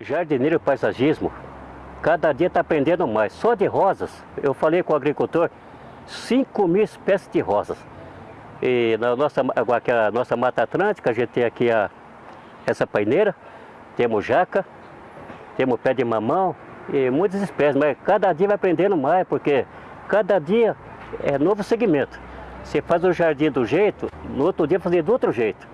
Jardineiro paisagismo, cada dia está aprendendo mais. Só de rosas, eu falei com o agricultor, 5 mil espécies de rosas. E na nossa, aqui a nossa Mata Atlântica, a gente tem aqui a, essa paineira, temos jaca, temos pé de mamão e muitas espécies, mas cada dia vai aprendendo mais, porque cada dia é novo segmento. Você faz o jardim do jeito, no outro dia fazer do outro jeito.